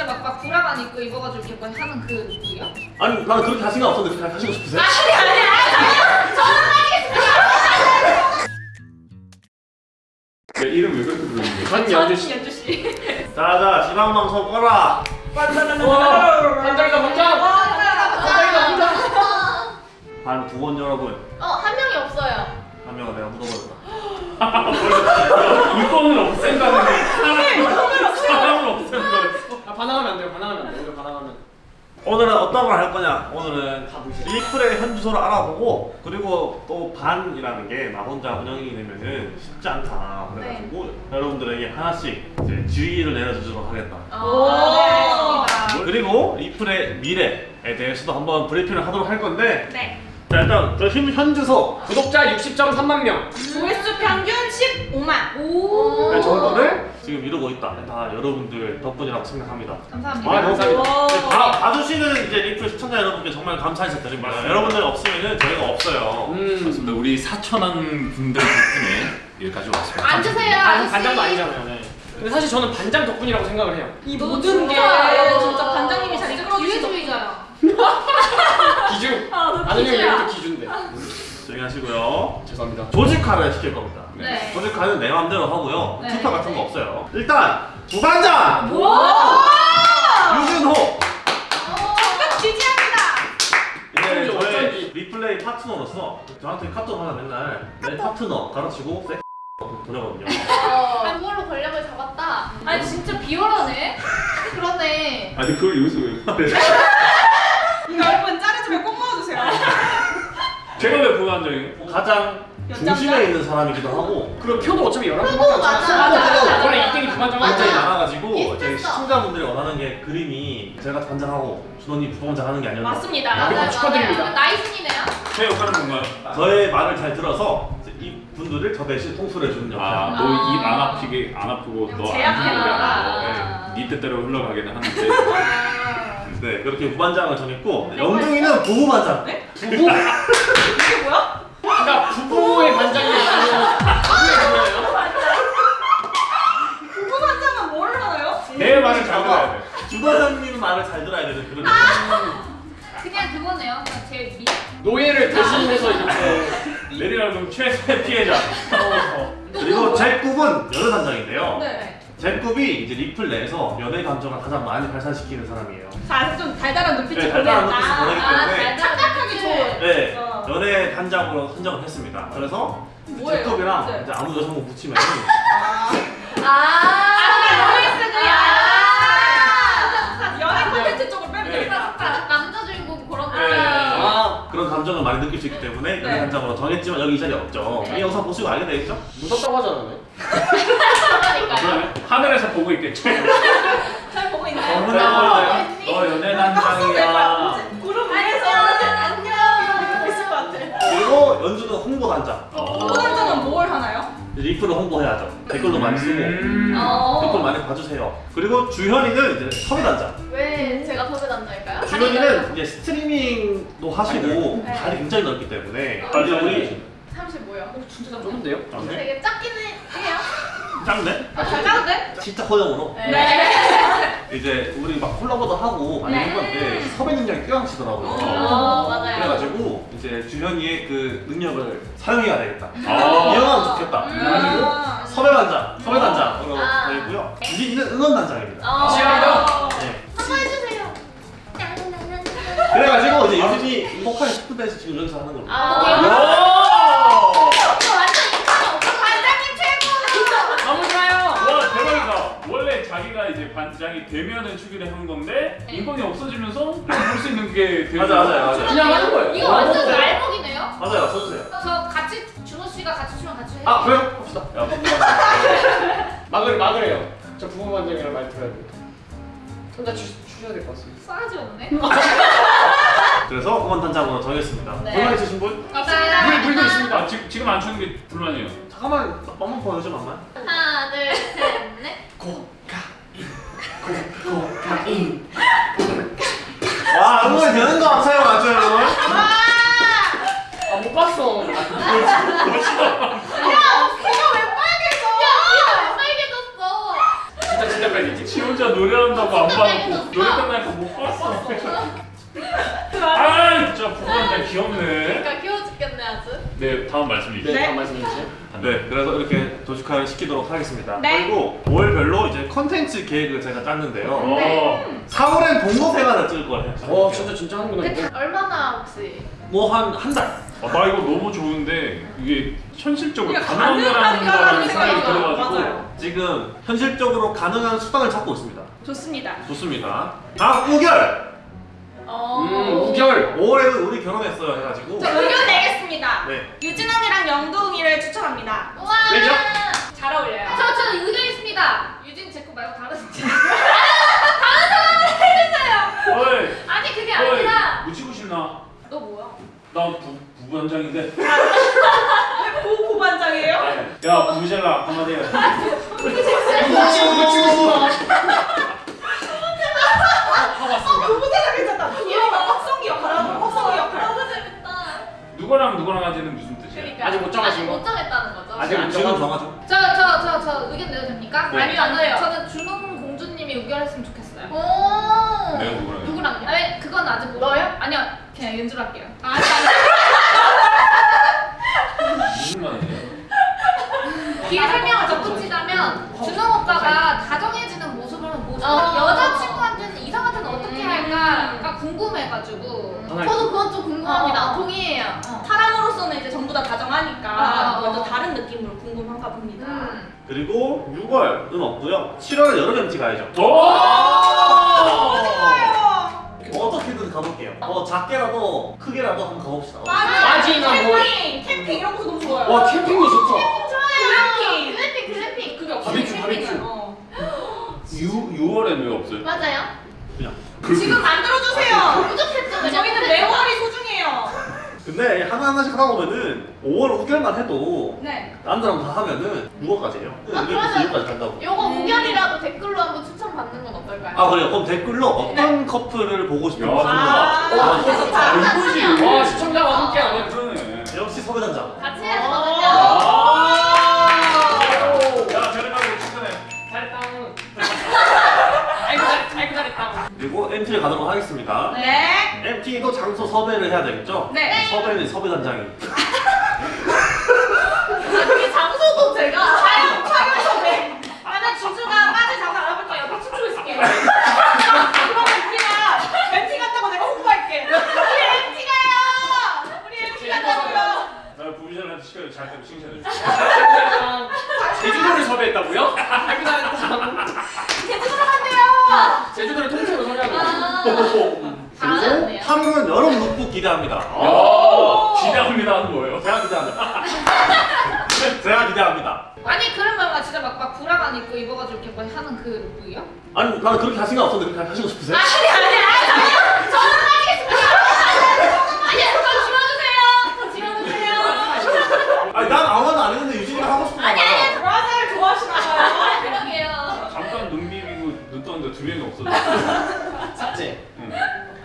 진짜 막, 막 브라만 입고 입어가지고 이렇게 막 하는 그 룩이요? 아니 나는 그렇게 할 생각 없었는데 그냥 하시고 싶으세요? 내 이름 왜 그렇게 부르는 거야? 전연주 씨. 연주 씨. 자자 지방방송 꺼라 반장이다 반장. 반 두원 여러분 어, 한 명이 없어요. 한 명은 내가 묻어버렸다 물건을 없앤다는 게 사람, 사람을 없앤 거였어. 아 반항하면 안 돼요. 반항하면 안 돼요. 이거 반항하면. 오늘은 어떤 걸 할 거냐 오늘은 리플의 현 주소를 알아보고 그리고 또 반이라는 게 나 혼자 운영이 되면은 쉽지 않다 그래가지고 여러분들에게 하나씩 이제 지휘를 내려주도록 하겠다 오, 네, 알겠습니다. 그리고 리플의 미래에 대해서도 한번 브리핑을 하도록 할 건데 네. 자 일단 저현 주소 구독자 60.3만 명. 조회수 평균 15만. 오. 네, 정도를 지금 이루고 있다 다 여러분들 덕분이라고 생각합니다 감사합니다. 아, 감사합니다. 네, 봐, 봐주시는 이제 리플 시청자 여러분께 정말 감사 인사드립니다 여러분들 없으면 저희가 없어요 음. 맞습니다. 우리 사천한 분들 덕분에 여기까지 왔습니다. 앉으세요, 아. 반장도 아니잖아요. 네. 근데 사실 저는 반장 덕분이라고 생각을 해요. 이 모든 게. 진짜 반장님이 잘 기회주의자야. 기준. 아, 기준이야. 이것도 기준데. 조용히 하시고요 죄송합니다. 조직화를 시킬 겁니다 네. 조직화는 내 맘대로 하고요 네. 투표 같은 거 없어요 일단 부반장 유준호 적극 지지합니다. 이제 어쩐지, 저의. 리플레이 파트너로서 저한테 카톡 하나 맨날 내 파트너 가르치고 섹 보내거든요 어, 그걸로 권력을 잡았다. 아니, 진짜 비열하네. 그러네. 아니 그걸 여기서 왜 말해? 이거 여러분 자르지면 꼭 넣어주세요. 제가 왜 부관장이에요? 가장 중심에 있는 사람이기도 하고 그리고 표도 어차피 여러 번 표도 맞아, 맞아. 원래 이땡이 부반장 맞아. 굉장히. 많아가지고 시청자분들이 원하는 게 그림이 제가 단장하고 준호님 부반장 하는 게 아니었나 맞습니다. 맞아요, 축하드립니다. 나이순이네요. 제 역할은 뭔가요? 저의 말을 잘 들어서 이 분들을 저 대신 통솔해 주는 역할 아, 너 입 안 아프게 안 아프고 너안 제압해라. 죽게 네 뜻대로 흘러가기는 하는데 네 그렇게 부반장을 정했고 영둥이는 부부반장 부부. 이게 뭐야? 부부의 반장이? 부부 반장은 뭘 하나요? 내 말을 잘 들어야 돼. 주반장님 말을 잘 들어야 되는 그런 그냥 그거네요. 그냥 제 미. 노예를 대신해서 이렇게 내리라면 최대 피해자. 그리고 제 꿈은 연애 단장인데요 네. 제 꿈이 이제 리플 내에서 연애 감정을 가장 많이 발산시키는 사람이에요 자, 좀 달달한 눈빛을 네, 달달한. 눈빛을 보내기 아, 때문에 착각하기 좋은. 네, 어. 연애 단장으로 선정을 했습니다. 그래서 뭐예요? 제급이랑 네. 이제 아무 여성분 붙이면 아, 로맨스구나. 연애 콘텐츠 쪽으로 빼면 네. 되겠다. 살짝 남자 주인공 그런 네. 아 그런 감정을 많이 느낄 수 있기 때문에 연애 네. 단장으로 정했지만 여기 이 자리에 없죠. 네. 이 영상 보시고 알게 되겠죠? 무섭다고 하잖아요. 하늘에서 보고 있겠죠. 잘 보고 있나요? 어머나. 너 연애 아, 단장 연주는 홍보 단장. 부부 단장은 뭘 하나요? 리플을 홍보해야죠. 댓글도 많이 쓰고 음. 어. 댓글 많이 봐주세요. 그리고 주현이는 이제 섭외 단장. 왜 제가 섭외 단장일까요? 주현이는 이제 스트리밍도 하시고 네. 자리 굉장히 넓기 때문에 이제 아니, 우리 35요. 진짜 좁은데요? 되게 작기는 해요. 짱네? 아, 잘 짜는데? 진짜 허용으로 네. 이제 우리 막 콜라보도 하고 많이 네. 했는데 섭외 능력이 뛰어나시더라고요. 어, 맞아요. 그래가지고 이제 주현이의 그 능력을 사용해야 되겠다. 아. 이용하면 좋겠다. 그래가지고 아. 섭외 단장, 섭외 단장으로 아. 되어 있고요. 유진이는 응원 단장입니다. 어. 지하이다. 네. 한번 해주세요. 그래가지고 이제 유진이 보컬 스프드에서 지금 여기서 하는 걸로. 아, 오! 오빠 완전 인간 오빠 반장님 최고. 너무 좋아요. 와 대박이다. 원래 자기가 반장이 되면은 추기를 한 건데 네. 인권이 없어지면서 그냥 볼수 있는 게 되는 맞아, 맞아요, 맞아요. 그냥 하는 거예요. 이거 완전 네. 날먹이네요. 맞아요, 써주세요. 저 같이 준호 씨가 같이 추면 같이 해요. 아, 그래요? 합시다. 막을 막으래요. 저 부부 반장이랑 말 들어야 돼. 혼자 추, 추셔야 될 것 같습니다. 싸가지 없네. 그래서 응원 단장으로 정했습니다. 네. 불만 있으신 분? 감사합니다. 물 물도 있습니다. 아, 지금 지금 안 추는 게 불만이에요. 잠깐만, 한번 보여줘, mam만. 하나, 둘, 셋, 넷. 와, 응원이 되는 거 같아요, 맞죠, 여러분? 아못 봤어. 야, 귀가 왜 빨개져? 야, 빨개졌어? 진짜 진짜 빨리. 지 혼자 노래한다고 안 끝나게 노래. 끝나니까 못 봤어. 아 진짜 부부한테 귀엽네. 그러니까 귀여워 죽겠네 아주. 네 다음 말씀 네, 주시죠. 다음 말씀 해 주세요. 네, 그래서 이렇게 도시카를 시키도록 하겠습니다. 네. 그리고 5월별로 이제 컨텐츠 계획을 제가 짰는데요. 어. 4월엔 동호생활을 찍을 거예요. 어, 진짜 진짜 하는구나. 그 얼마나 혹시? 뭐 한 한 달. 아, 나 이거 너무 좋은데 이게 현실적으로 이게 가능한 거라는 생각이 들어가지고 맞아요. 지금 현실적으로 가능한 수단을 찾고 있습니다. 좋습니다. 좋습니다. 다음 우결. 어. 음, 우결. 5월에는 우리 결혼했어요 해가지고. 내겠습니다. 네. 유진 언니랑 영동이를 추천합니다. 우와. 왜죠? 잘 어울려요. 저, 저 의견 있습니다. 유진 제 거 말고 다른 어이 아니 그게 어이 아니라 묻히고 싶나? 너 뭐야? 나 부, 고반장이에요? 야 부부젤라 한마디 해 묻히고 묻히고 싶어. 고부대가 괜찮다. 귀여워. 확성기 역할 하고 확성기 역할. 너무 재밌다. 누구랑 누구랑 하지는 무슨 뜻이야? 그러니까 아직 못 정하신 아직 거? 못 정했다는 거죠. 아직 안 지금 정하죠. 정하죠. 저 저 저 저 의견 내도 됩니까? 네. 아니요, 안 돼요. 저는 준홍 공주님이 의견했으면 좋겠어요. 오. 내가 누구랑 해? 누구랑요? 아니 그건 아직 못. 너요? 아니요 그냥 연주를 할게요. 아니 무슨 말이야? 뒤에 설명을 덧붙이자면 준홍 오빠가 다정해지는 모습을 모습 어. 여자친구한테는 이성한테는 어떻게 할까가 궁금해가지고 하나 저도 그건 좀 궁금합니다. 어. 동의해요. 사람으로서는 이제 전부 다 다정하니까 어. 먼저 다른 느낌으로 궁금한가 봅니다. 음. 그리고 6월은 없고요. 7월은 여름 MT 가야죠. 오! 어떻게든 가볼게요. 어 작게라도 크게라도 한번 가봅시다. 빠지나 뭐. 캠핑, 캠핑 이런 것도 너무 좋아요. 와, 캠핑도 좋죠. glamping. glamping glamping 그게 없어요. 바비큐, 캠핑은. 바비큐. 어. 6, 6월엔 왜 없어요? 맞아요. 그냥. 지금 만들어주세요. 부족했죠. 저희는 매월이 소중해요. 근데 하다 보면은 5월 5개월만 해도 네. 남자랑 다 하면은 6월까지예요. 아, 그러면- 6월까지 간다고. 요거 우결이라도 댓글로 한번 추천 받는 건 어떨까요? 아 그래요? 그럼 댓글로 어떤 커플을 보고 싶은지 야, 아, 아. 이거지. 와, 시청자와 함께하네. 그러네. 역시 섭외단장. 같이 잘- 아이고 잘했다. 그리고 MT를 가도록 하겠습니다. 네. MT도 장소 섭외를 해야 되겠죠? 네. 섭외는 섭외 단장이. 그 장소도 제가 촬영, 촬영 섭외. 나는 주주가 빠질 장소 알아볼게. 옆에 춤추고 있을게. 그러면 우리가 MT 간다고 내가 홍보할게. 우리 MT 가요! 우리 MT 간다고요. 나 부부젤라한테 시켜서 잘 때면 칭찬해 줄 제주도를 섭외했다고요? 제주도로 간대요. 제주도를 통째로. 아, 그리고 8월은 여름 룩북 기대합니다. 야, 기대합니다 하는 거예요. 제가 기대합니다. 제가 기대합니다. 아니 그러면 막 진짜 막, 막 브라만 입고 입어가지고 이렇게 막 하는 그 룩이요? 아니 나는 그렇게 할 생각 없었는데 그렇게 하시고 싶으세요? 아니 아니 아니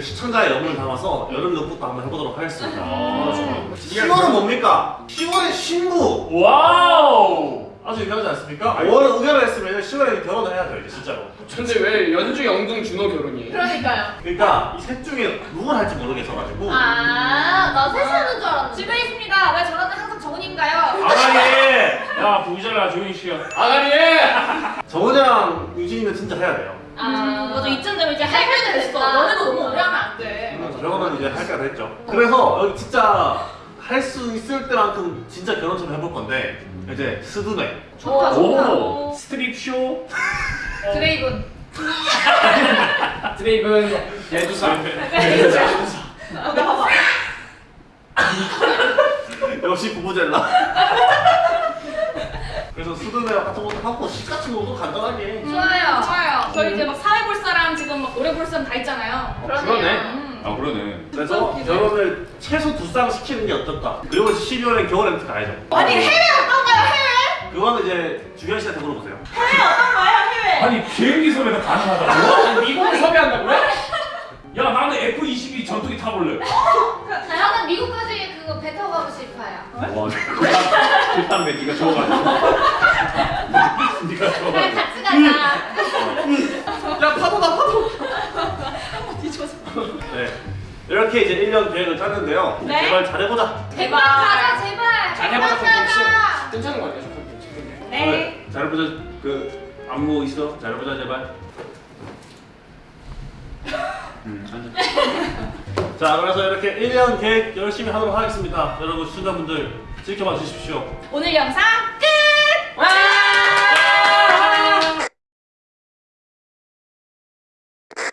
시청자의 영혼을 담아서 여름 룩북도 한번 해보도록 하겠습니다. 아, 좋아요. 10월은 뭡니까? 10월에 신부! 와우! 아주 유명하지 않습니까? 5월은 의결을 했으면 10월에 결혼을 해야죠 이제 진짜로. 근데 왜 연주, 영둥, 준호 결혼이에요? 그러니까요. 그러니까 이 셋 중에 누굴 할지 모르겠어가지고 아, 나 셋이 하는 줄 알았는데. 집에 있습니다. 왜 저러는 항상 정은인가요? 아가리! 야, 부부젤라 조용히 시켜. 아가리에! 정은이랑 유진이는 진짜 해야 돼요. 아, 맞아 이쯤 되면 이제 할 때는 됐어. 너네도 너무 오래 하면 안 돼. 결혼은 이제 할 때가 됐죠. 그래서 여기 진짜 할 수 있을 때만큼 진짜 결혼처럼 해볼 건데 이제 스드메 좋다, 좋다. 오! 스트립 쇼? 드레이븐. 드레이븐, 예두사. 아, 봐봐. 역시 부부젤라. 그래서 스드메 같은 것도 하고 시 같은 것도 간단하게. 좋아요. 좋아요. 저희 이제 막 사회 볼 사람 지금 막 노래 볼 사람 다 있잖아요. 그러네. 음. 아, 그러네. 그래서 결혼을 최소 두 쌍 시키는 게 어떨까? 그리고 12월엔 겨울 렌트 가야죠. 아니 해외 어떤가요 해외? 그거는 이제 주현 씨한테 물어보세요. 해외 어떤가요 해외? 아니, 비행기 섭외가 가능하다고? 미국을 섭외한다고요? 야, 나는 F-22 전투기 타볼래. 저는 미국까지 그거 배 타고 가고 싶어요. 와, 일단 왜 네가 좋아하냐? 네가 좋아하냐? 같이 가자. 야 파도다 파도. 뒤져서. 네. 이렇게 이제 1년 계획을 짰는데요. 네? 제발 잘해보자. 제발 가자 제발. 잘해보자. 가자. 괜찮은 거 아니야? 네. 어, 잘해보자. 그 안무 있어? 잘해보자 제발. 음, 자 그래서 이렇게 1년 계획 열심히 하도록 하겠습니다 여러분 시청자분들 지켜봐 주십시오. 오늘 영상